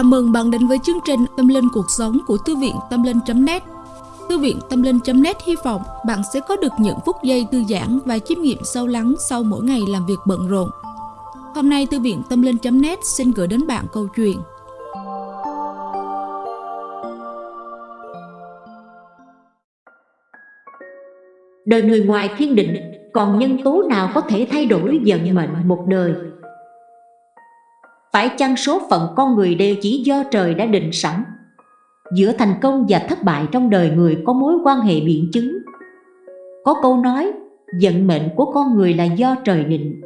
Chào mừng bạn đến với chương trình Tâm Linh Cuộc Sống của Thư viện Tâm Linh.net Thư viện Tâm Linh.net hy vọng bạn sẽ có được những phút giây thư giãn và chiêm nghiệm sâu lắng sau mỗi ngày làm việc bận rộn. Hôm nay Thư viện Tâm Linh.net xin gửi đến bạn câu chuyện Đời người ngoài thiên định, còn nhân tố nào có thể thay đổi vận mệnh một đời? Phải chăng số phận con người đều chỉ do trời đã định sẵn? Giữa thành công và thất bại trong đời người có mối quan hệ biện chứng. Có câu nói, vận mệnh của con người là do trời định.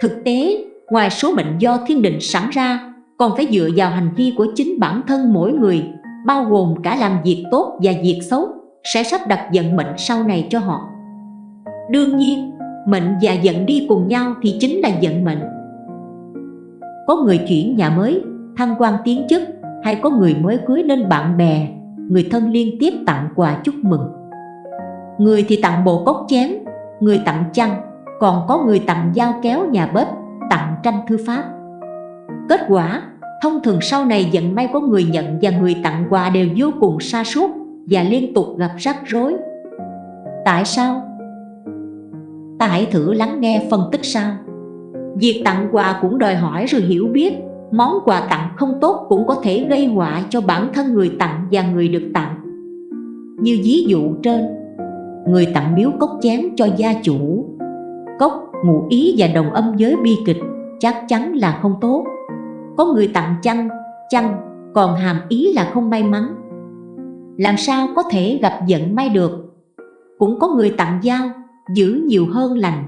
Thực tế, ngoài số mệnh do thiên định sẵn ra, còn phải dựa vào hành vi của chính bản thân mỗi người, bao gồm cả làm việc tốt và việc xấu, sẽ sắp đặt vận mệnh sau này cho họ. Đương nhiên, mệnh và vận đi cùng nhau thì chính là vận mệnh có người chuyển nhà mới, thăng quan tiến chức hay có người mới cưới nên bạn bè, người thân liên tiếp tặng quà chúc mừng. Người thì tặng bộ cốc chén, người tặng chăn, còn có người tặng dao kéo nhà bếp, tặng tranh thư pháp. Kết quả, thông thường sau này vận may có người nhận và người tặng quà đều vô cùng sa sút và liên tục gặp rắc rối. Tại sao? Ta hãy thử lắng nghe phân tích sau. Việc tặng quà cũng đòi hỏi sự hiểu biết. Món quà tặng không tốt cũng có thể gây họa cho bản thân người tặng và người được tặng. Như ví dụ trên Người tặng biếu cốc chén cho gia chủ. Cốc, ngụ ý và đồng âm giới bi kịch chắc chắn là không tốt. Có người tặng chăn, chăn còn hàm ý là không may mắn. Làm sao có thể gặp giận may được? Cũng có người tặng dao, giữ nhiều hơn lành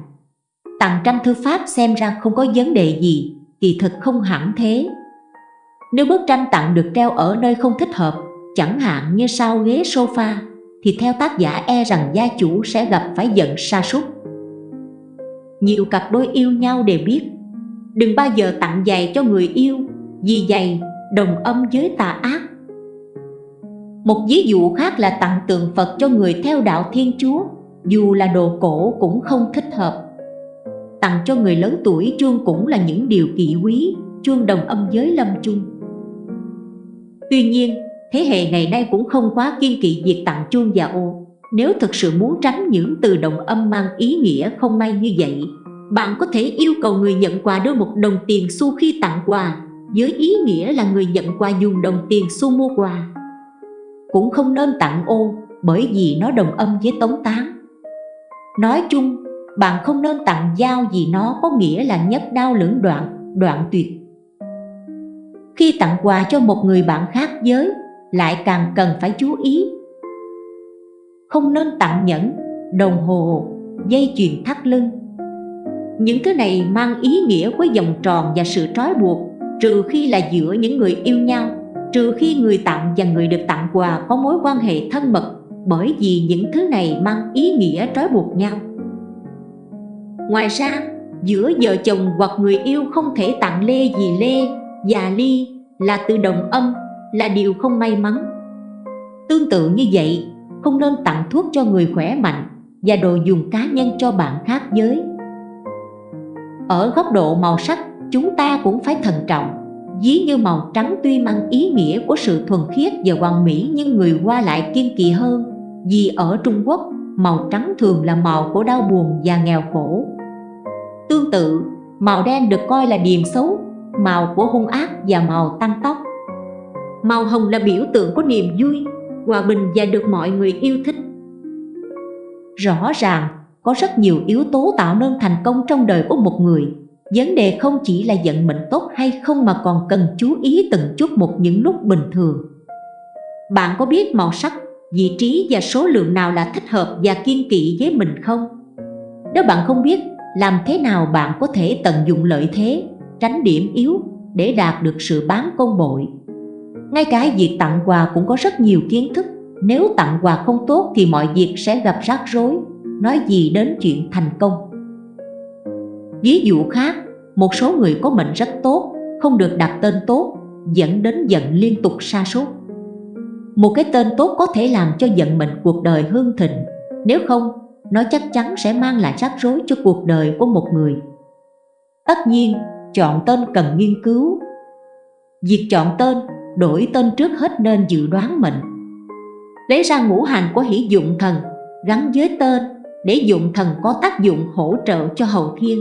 tặng tranh thư pháp xem ra không có vấn đề gì, kỳ thực không hẳn thế. Nếu bức tranh tặng được treo ở nơi không thích hợp, chẳng hạn như sau ghế sofa, thì theo tác giả e rằng gia chủ sẽ gặp phải giận sa sút. Nhiều cặp đôi yêu nhau đều biết, đừng bao giờ tặng giày cho người yêu, vì giày đồng âm với tà ác. Một ví dụ khác là tặng tượng Phật cho người theo đạo Thiên Chúa, dù là đồ cổ cũng không thích hợp tặng cho người lớn tuổi chuông cũng là những điều kỵ quý chuông đồng âm giới lâm chung. Tuy nhiên, thế hệ ngày nay cũng không quá kiên kỵ việc tặng chuông và ô. Nếu thực sự muốn tránh những từ đồng âm mang ý nghĩa không may như vậy, bạn có thể yêu cầu người nhận quà đưa một đồng tiền xu khi tặng quà, với ý nghĩa là người nhận quà dùng đồng tiền xu mua quà. Cũng không nên tặng ô, bởi vì nó đồng âm với tống tán. Nói chung bạn không nên tặng dao vì nó có nghĩa là nhất đau lưỡng đoạn, đoạn tuyệt. Khi tặng quà cho một người bạn khác giới, lại càng cần phải chú ý. Không nên tặng nhẫn, đồng hồ, dây chuyền thắt lưng. Những thứ này mang ý nghĩa với vòng tròn và sự trói buộc, trừ khi là giữa những người yêu nhau, trừ khi người tặng và người được tặng quà có mối quan hệ thân mật, bởi vì những thứ này mang ý nghĩa trói buộc nhau. Ngoài ra, giữa vợ chồng hoặc người yêu không thể tặng lê gì lê, già ly là từ đồng âm, là điều không may mắn. Tương tự như vậy, không nên tặng thuốc cho người khỏe mạnh và đồ dùng cá nhân cho bạn khác giới. Ở góc độ màu sắc, chúng ta cũng phải thận trọng. Ví như màu trắng tuy mang ý nghĩa của sự thuần khiết và hoàn mỹ nhưng người qua lại kiên kỳ hơn vì ở Trung Quốc, màu trắng thường là màu của đau buồn và nghèo khổ. Tương tự, màu đen được coi là điềm xấu, màu của hung ác và màu tăng tóc. Màu hồng là biểu tượng của niềm vui, hòa bình và được mọi người yêu thích. Rõ ràng, có rất nhiều yếu tố tạo nên thành công trong đời của một người. Vấn đề không chỉ là vận mệnh tốt hay không mà còn cần chú ý từng chút một những lúc bình thường. Bạn có biết màu sắc, vị trí và số lượng nào là thích hợp và kiên kỵ với mình không? Nếu bạn không biết làm thế nào bạn có thể tận dụng lợi thế, tránh điểm yếu để đạt được sự bán công bội. Ngay cả việc tặng quà cũng có rất nhiều kiến thức, nếu tặng quà không tốt thì mọi việc sẽ gặp rắc rối, nói gì đến chuyện thành công. Ví dụ khác, một số người có mệnh rất tốt, không được đặt tên tốt, dẫn đến giận liên tục sa sút. Một cái tên tốt có thể làm cho giận mệnh cuộc đời hương thịnh, nếu không nó chắc chắn sẽ mang lại rắc rối cho cuộc đời của một người. Tất nhiên, chọn tên cần nghiên cứu. Việc chọn tên, đổi tên trước hết nên dự đoán mệnh Lấy ra ngũ hành của hỷ dụng thần gắn với tên để dụng thần có tác dụng hỗ trợ cho hậu thiên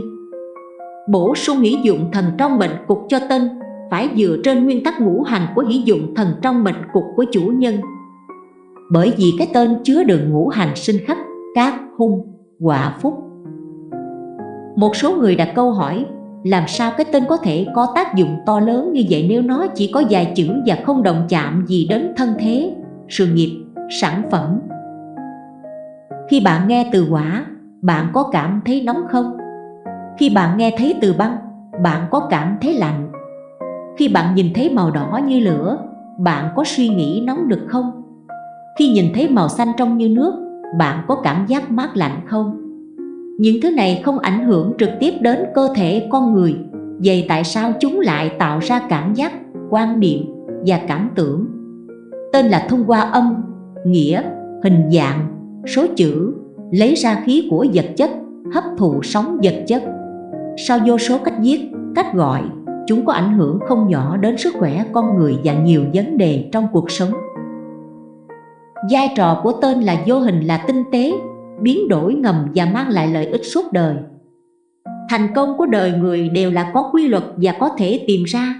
Bổ sung hỷ dụng thần trong mệnh cục cho tên phải dựa trên nguyên tắc ngũ hành của hỷ dụng thần trong mệnh cục của chủ nhân bởi vì cái tên chứa đường ngũ hành sinh khắc, cát, hung, quả phúc một số người đặt câu hỏi làm sao cái tên có thể có tác dụng to lớn như vậy nếu nó chỉ có vài chữ và không động chạm gì đến thân thế, sự nghiệp, sản phẩm. Khi bạn nghe từ quả, bạn có cảm thấy nóng không? Khi bạn nghe thấy từ băng, bạn có cảm thấy lạnh? Khi bạn nhìn thấy màu đỏ như lửa, bạn có suy nghĩ nóng được không? Khi nhìn thấy màu xanh trong như nước, bạn có cảm giác mát lạnh không? những thứ này không ảnh hưởng trực tiếp đến cơ thể con người, vậy tại sao chúng lại tạo ra cảm giác, quan niệm và cảm tưởng? Tên là thông qua âm, nghĩa, hình dạng, số chữ, lấy ra khí của vật chất, hấp thụ sóng vật chất. Sau vô số cách viết, cách gọi, chúng có ảnh hưởng không nhỏ đến sức khỏe con người và nhiều vấn đề trong cuộc sống vai trò của tên là vô hình là tinh tế, biến đổi ngầm và mang lại lợi ích suốt đời. Thành công của đời người đều là có quy luật và có thể tìm ra.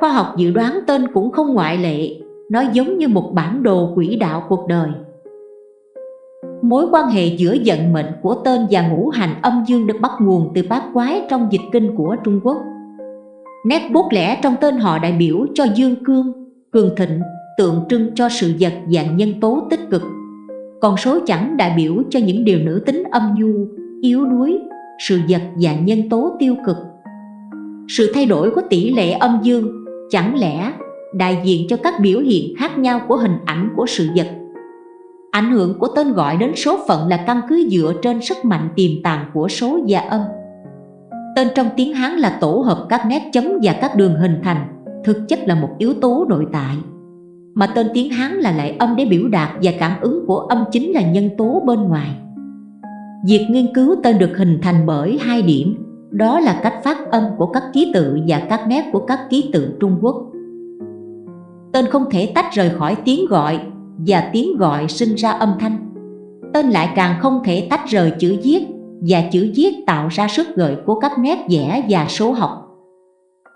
Khoa học dự đoán tên cũng không ngoại lệ, nó giống như một bản đồ quỹ đạo cuộc đời. Mối quan hệ giữa vận mệnh của tên và ngũ hành âm dương được bắt nguồn từ bát quái trong dịch kinh của Trung Quốc. Nét bút lẻ trong tên họ đại biểu cho dương cương, cường thịnh tượng trưng cho sự vật dạng nhân tố tích cực còn số chẳng đại biểu cho những điều nữ tính âm nhu, yếu đuối, sự vật dạng nhân tố tiêu cực. Sự thay đổi của tỷ lệ âm dương chẳng lẽ đại diện cho các biểu hiện khác nhau của hình ảnh của sự vật. Ảnh hưởng của tên gọi đến số phận là căn cứ dựa trên sức mạnh tiềm tàng của số và âm. Tên trong tiếng Hán là tổ hợp các nét chấm và các đường hình thành, thực chất là một yếu tố nội tại mà tên tiếng Hán là lại âm để biểu đạt và cảm ứng của âm chính là nhân tố bên ngoài. Việc nghiên cứu tên được hình thành bởi hai điểm, đó là cách phát âm của các ký tự và các nét của các ký tự Trung Quốc. Tên không thể tách rời khỏi tiếng gọi và tiếng gọi sinh ra âm thanh. Tên lại càng không thể tách rời chữ viết và chữ viết tạo ra sức gợi của các nét vẽ và số học.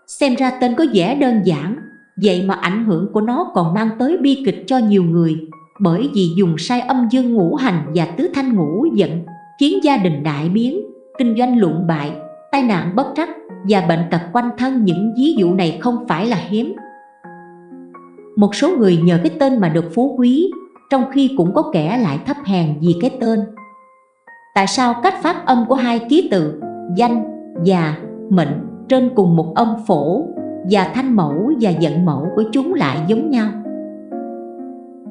Xem ra tên có vẻ đơn giản Vậy mà ảnh hưởng của nó còn mang tới bi kịch cho nhiều người Bởi vì dùng sai âm dương ngũ hành và tứ thanh ngũ giận Khiến gia đình đại biến, kinh doanh lụng bại, tai nạn bất trắc Và bệnh tật quanh thân những ví dụ này không phải là hiếm. Một số người nhờ cái tên mà được phú quý Trong khi cũng có kẻ lại thấp hèn vì cái tên. Tại sao cách phát âm của hai ký tự danh và mệnh trên cùng một âm phổ và thanh mẫu và giận mẫu của chúng lại giống nhau.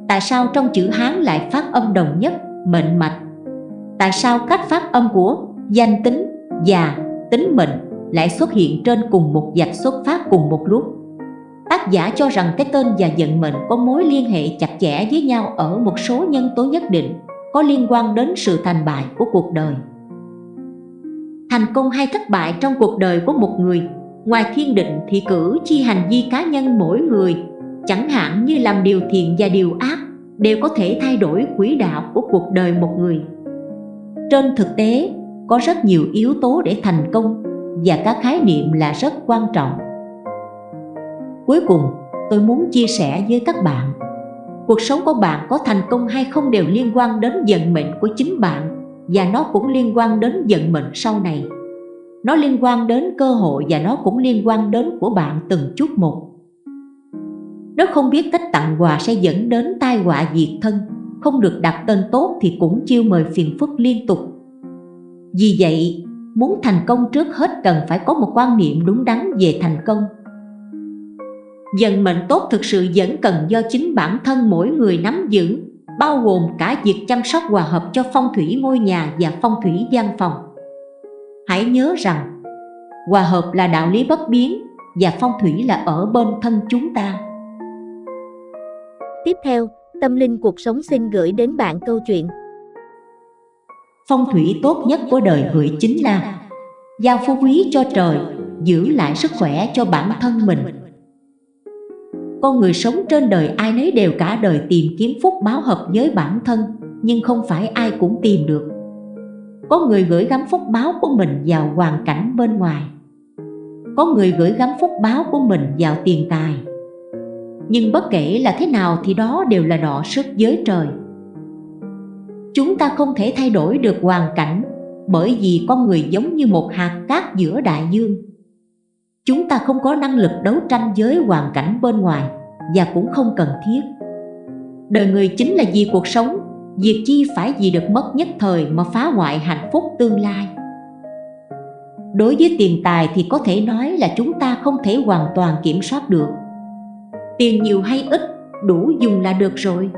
Tại sao trong chữ hán lại phát âm đồng nhất, mệnh mạch? Tại sao cách phát âm của danh tính và tính mệnh lại xuất hiện trên cùng một dạch xuất phát cùng một lúc? Tác giả cho rằng cái tên và vận mệnh có mối liên hệ chặt chẽ với nhau ở một số nhân tố nhất định, có liên quan đến sự thành bại của cuộc đời. Thành công hay thất bại trong cuộc đời của một người ngoài thiên định thì cử chi hành vi cá nhân mỗi người, chẳng hạn như làm điều thiện và điều ác, đều có thể thay đổi quỹ đạo của cuộc đời một người. Trên thực tế, có rất nhiều yếu tố để thành công và các khái niệm là rất quan trọng. Cuối cùng, tôi muốn chia sẻ với các bạn, cuộc sống của bạn có thành công hay không đều liên quan đến vận mệnh của chính bạn và nó cũng liên quan đến vận mệnh sau này nó liên quan đến cơ hội và nó cũng liên quan đến của bạn từng chút một. Nếu không biết cách tặng quà sẽ dẫn đến tai họa diệt thân, không được đặt tên tốt thì cũng chiêu mời phiền phức liên tục. Vì vậy, muốn thành công trước hết cần phải có một quan niệm đúng đắn về thành công. Dần mệnh tốt thực sự vẫn cần do chính bản thân mỗi người nắm giữ, bao gồm cả việc chăm sóc hòa hợp cho phong thủy ngôi nhà và phong thủy gian phòng hãy nhớ rằng hòa hợp là đạo lý bất biến và phong thủy là ở bên thân chúng ta. Tiếp theo tâm linh cuộc sống xin gửi đến bạn câu chuyện. Phong thủy tốt nhất của đời người chính là giao phú quý cho trời giữ lại sức khỏe cho bản thân mình. Con người sống trên đời ai nấy đều cả đời tìm kiếm phúc báo hợp với bản thân nhưng không phải ai cũng tìm được có người gửi gắm phúc báo của mình vào hoàn cảnh bên ngoài. Có người gửi gắm phúc báo của mình vào tiền tài. Nhưng bất kể là thế nào thì đó đều là đọ sức giới trời. Chúng ta không thể thay đổi được hoàn cảnh bởi vì con người giống như một hạt cát giữa đại dương. Chúng ta không có năng lực đấu tranh với hoàn cảnh bên ngoài và cũng không cần thiết. Đời người chính là vì cuộc sống việc chi phải vì được mất nhất thời mà phá hoại hạnh phúc tương lai. Đối với tiền tài thì có thể nói là chúng ta không thể hoàn toàn kiểm soát được. Tiền nhiều hay ít, đủ dùng là được rồi.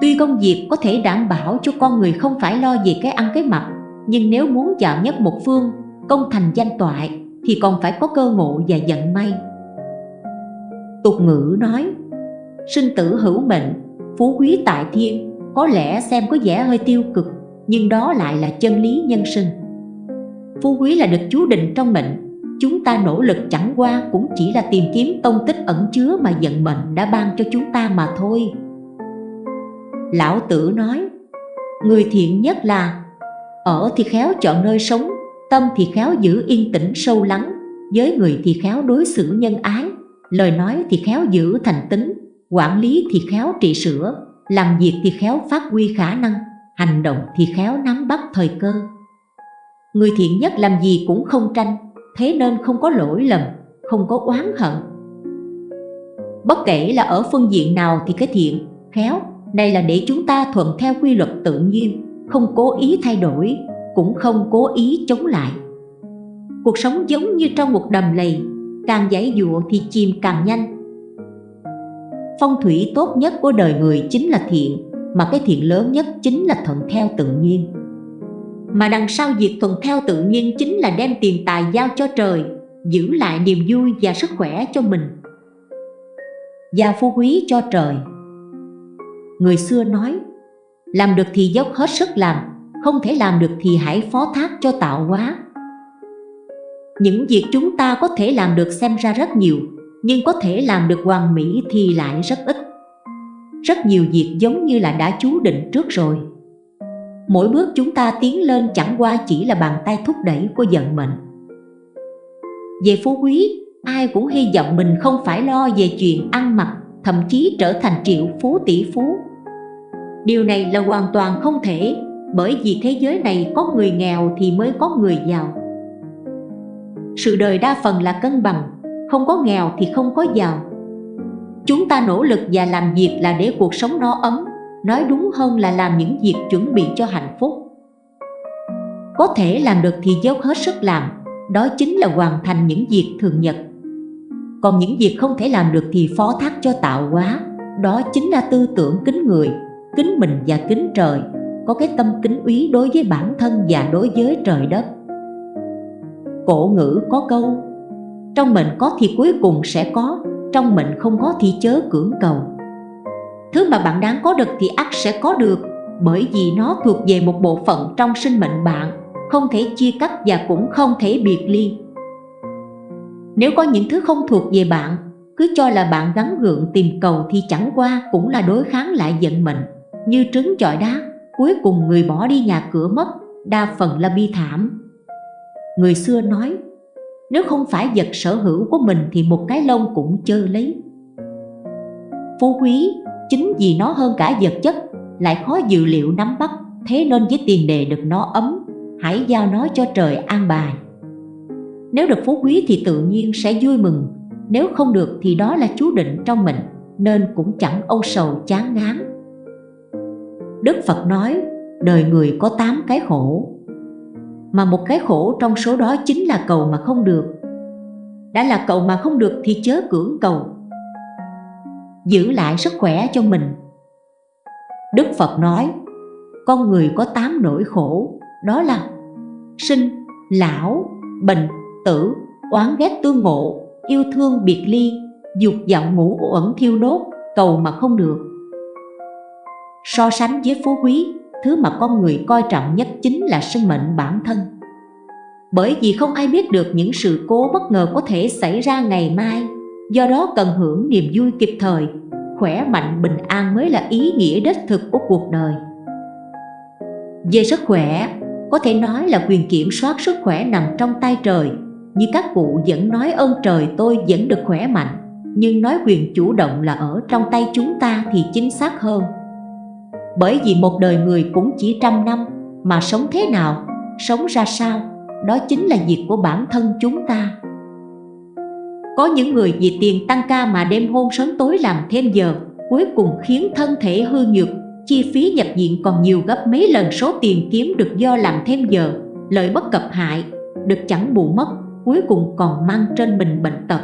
Tuy công việc có thể đảm bảo cho con người không phải lo về cái ăn cái mặc, nhưng nếu muốn chạm nhất một phương, công thành danh toại, thì còn phải có cơ ngộ và vận may. Tục ngữ nói, sinh tử hữu mệnh, phú quý tại thiên có lẽ xem có vẻ hơi tiêu cực, nhưng đó lại là chân lý nhân sinh. Phú quý là được chú định trong mệnh. Chúng ta nỗ lực chẳng qua cũng chỉ là tìm kiếm tông tích ẩn chứa mà vận mệnh đã ban cho chúng ta mà thôi. Lão tử nói, người thiện nhất là, ở thì khéo chọn nơi sống, tâm thì khéo giữ yên tĩnh sâu lắng, với người thì khéo đối xử nhân ái, lời nói thì khéo giữ thành tính, quản lý thì khéo trị sửa làm việc thì khéo phát huy khả năng, hành động thì khéo nắm bắt thời cơ. Người thiện nhất làm gì cũng không tranh, thế nên không có lỗi lầm, không có oán hận. Bất kể là ở phương diện nào thì cái thiện, khéo đây là để chúng ta thuận theo quy luật tự nhiên, không cố ý thay đổi, cũng không cố ý chống lại. Cuộc sống giống như trong một đầm lầy, càng giải dụa thì chìm càng nhanh phong thủy tốt nhất của đời người chính là thiện, mà cái thiện lớn nhất chính là thuận theo tự nhiên. Mà đằng sau việc thuận theo tự nhiên chính là đem tiền tài giao cho trời, giữ lại niềm vui và sức khỏe cho mình. Và phú quý cho trời. Người xưa nói, làm được thì dốc hết sức làm, không thể làm được thì hãy phó thác cho tạo hóa. Những việc chúng ta có thể làm được xem ra rất nhiều nhưng có thể làm được hoàn mỹ thì lại rất ít. Rất nhiều việc giống như là đã chú định trước rồi. Mỗi bước chúng ta tiến lên chẳng qua chỉ là bàn tay thúc đẩy của vận mệnh. Về phú quý, ai cũng hy vọng mình không phải lo về chuyện ăn mặc, thậm chí trở thành triệu phú tỷ phú. Điều này là hoàn toàn không thể, bởi vì thế giới này có người nghèo thì mới có người giàu. Sự đời đa phần là cân bằng không có nghèo thì không có giàu. Chúng ta nỗ lực và làm việc là để cuộc sống no ấm, nói đúng hơn là làm những việc chuẩn bị cho hạnh phúc. Có thể làm được thì dốc hết sức làm, đó chính là hoàn thành những việc thường nhật. Còn những việc không thể làm được thì phó thác cho tạo hóa, đó chính là tư tưởng kính người, kính mình và kính trời, có cái tâm kính úy đối với bản thân và đối với trời đất. Cổ ngữ có câu trong mệnh có thì cuối cùng sẽ có, trong mệnh không có thì chớ cưỡng cầu. Thứ mà bạn đáng có được thì ắt sẽ có được, bởi vì nó thuộc về một bộ phận trong sinh mệnh bạn, không thể chia cắt và cũng không thể biệt ly. Nếu có những thứ không thuộc về bạn, cứ cho là bạn gắn gượng tìm cầu thì chẳng qua cũng là đối kháng lại vận mệnh như trứng chọi đá, cuối cùng người bỏ đi nhà cửa mất, đa phần là bi thảm. Người xưa nói nếu không phải vật sở hữu của mình thì một cái lông cũng chơ lấy. Phú quý, chính vì nó hơn cả vật chất, lại khó dự liệu nắm bắt, thế nên với tiền đề được nó ấm, hãy giao nó cho trời an bài. Nếu được phú quý thì tự nhiên sẽ vui mừng, nếu không được thì đó là chú định trong mình, nên cũng chẳng âu sầu chán ngán. Đức Phật nói, đời người có 8 cái khổ mà một cái khổ trong số đó chính là cầu mà không được. Đã là cầu mà không được thì chớ cưỡng cầu. Giữ lại sức khỏe cho mình. Đức Phật nói con người có tám nỗi khổ đó là sinh, lão, bệnh, tử, oán ghét tương ngộ, yêu thương biệt ly, dục vọng ngủ uẩn thiêu đốt, cầu mà không được. So sánh với phú quý, thứ mà con người coi trọng nhất chính là sinh mệnh bản thân. Bởi vì không ai biết được những sự cố bất ngờ có thể xảy ra ngày mai, do đó cần hưởng niềm vui kịp thời, khỏe mạnh bình an mới là ý nghĩa đích thực của cuộc đời. Về sức khỏe, có thể nói là quyền kiểm soát sức khỏe nằm trong tay trời, như các cụ vẫn nói ơn trời tôi vẫn được khỏe mạnh, nhưng nói quyền chủ động là ở trong tay chúng ta thì chính xác hơn. Bởi vì một đời người cũng chỉ trăm năm, mà sống thế nào, sống ra sao, đó chính là việc của bản thân chúng ta. Có những người vì tiền tăng ca mà đêm hôm sớm tối làm thêm giờ, cuối cùng khiến thân thể hư nhược, chi phí nhập viện còn nhiều gấp mấy lần số tiền kiếm được do làm thêm giờ, lợi bất cập hại, được chẳng bù mất, cuối cùng còn mang trên mình bệnh tật.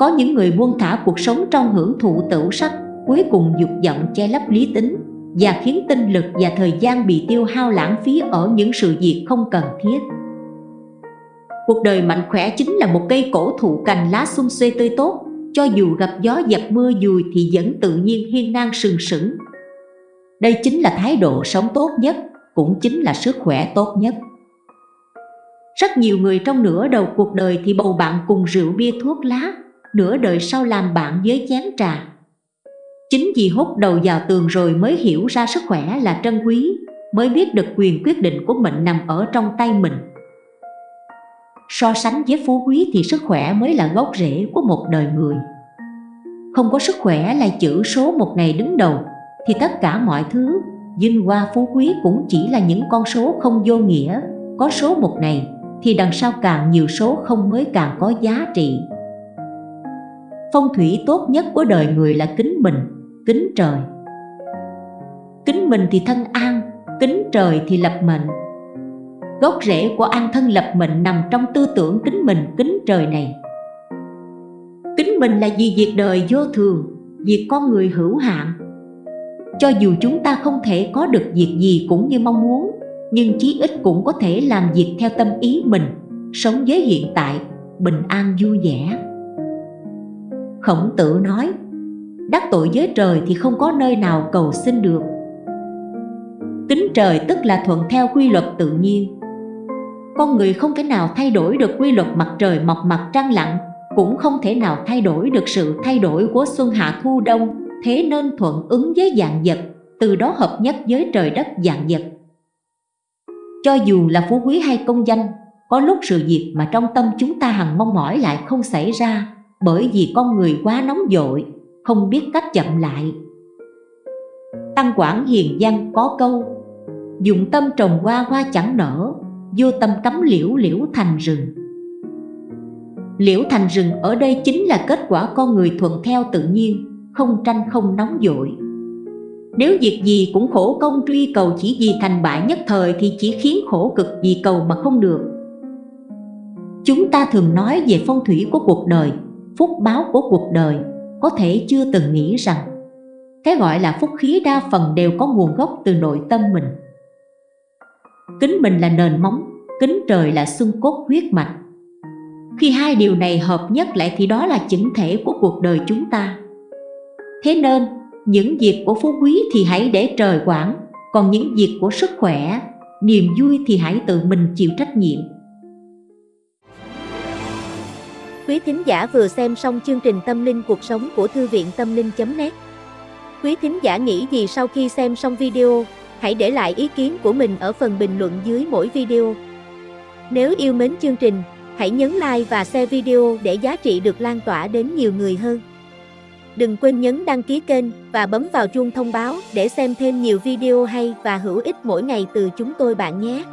Có những người buông thả cuộc sống trong hưởng thụ tửu sắc, cuối cùng dục vọng che lấp lý tính và khiến tinh lực và thời gian bị tiêu hao lãng phí ở những sự việc không cần thiết. Cuộc đời mạnh khỏe chính là một cây cổ thụ cành lá xum xuê tươi tốt, cho dù gặp gió dập mưa dùi thì vẫn tự nhiên hiên ngang sừng sững. Đây chính là thái độ sống tốt nhất, cũng chính là sức khỏe tốt nhất. Rất nhiều người trong nửa đầu cuộc đời thì bầu bạn cùng rượu bia thuốc lá, nửa đời sau làm bạn với chén trà. Chính vì hút đầu vào tường rồi mới hiểu ra sức khỏe là trân quý, mới biết được quyền quyết định của mình nằm ở trong tay mình. So sánh với phú quý thì sức khỏe mới là gốc rễ của một đời người. Không có sức khỏe là chữ số một ngày đứng đầu, thì tất cả mọi thứ, vinh hoa phú quý cũng chỉ là những con số không vô nghĩa. Có số một ngày thì đằng sau càng nhiều số không mới càng có giá trị. Phong thủy tốt nhất của đời người là kính mình, kính trời. Kính mình thì thân an, kính trời thì lập mệnh. Gốc rễ của an thân lập mệnh nằm trong tư tưởng kính mình, kính trời này. Kính mình là vì việc đời vô thường, việc con người hữu hạn. Cho dù chúng ta không thể có được việc gì cũng như mong muốn, nhưng chí ít cũng có thể làm việc theo tâm ý mình, sống với hiện tại, bình an vui vẻ. Khổng tử nói, đắc tội với trời thì không có nơi nào cầu xin được. tính trời tức là thuận theo quy luật tự nhiên. Con người không thể nào thay đổi được quy luật mặt trời mọc mặt trăng lặn, cũng không thể nào thay đổi được sự thay đổi của xuân hạ thu đông, thế nên thuận ứng với dạng vật, từ đó hợp nhất với trời đất dạng vật. Cho dù là phú quý hay công danh, có lúc sự việc mà trong tâm chúng ta hằng mong mỏi lại không xảy ra bởi vì con người quá nóng dội, không biết cách chậm lại. Tăng Quảng Hiền Giang có câu Dụng tâm trồng hoa hoa chẳng nở, vô tâm cắm liễu liễu thành rừng. Liễu thành rừng ở đây chính là kết quả con người thuận theo tự nhiên, không tranh không nóng dội. Nếu việc gì cũng khổ công truy cầu chỉ vì thành bại nhất thời thì chỉ khiến khổ cực vì cầu mà không được. Chúng ta thường nói về phong thủy của cuộc đời, phúc báo của cuộc đời, có thể chưa từng nghĩ rằng cái gọi là phúc khí đa phần đều có nguồn gốc từ nội tâm mình. Kính mình là nền móng, kính trời là xương cốt huyết mạch. Khi hai điều này hợp nhất lại thì đó là chỉnh thể của cuộc đời chúng ta. Thế nên, những việc của phú quý thì hãy để trời quản, còn những việc của sức khỏe, niềm vui thì hãy tự mình chịu trách nhiệm. Quý thính giả vừa xem xong chương trình Tâm linh cuộc sống của Thư viện Tâm linh.net Quý thính giả nghĩ gì sau khi xem xong video, hãy để lại ý kiến của mình ở phần bình luận dưới mỗi video. Nếu yêu mến chương trình, hãy nhấn like và share video để giá trị được lan tỏa đến nhiều người hơn. Đừng quên nhấn đăng ký kênh và bấm vào chuông thông báo để xem thêm nhiều video hay và hữu ích mỗi ngày từ chúng tôi bạn nhé.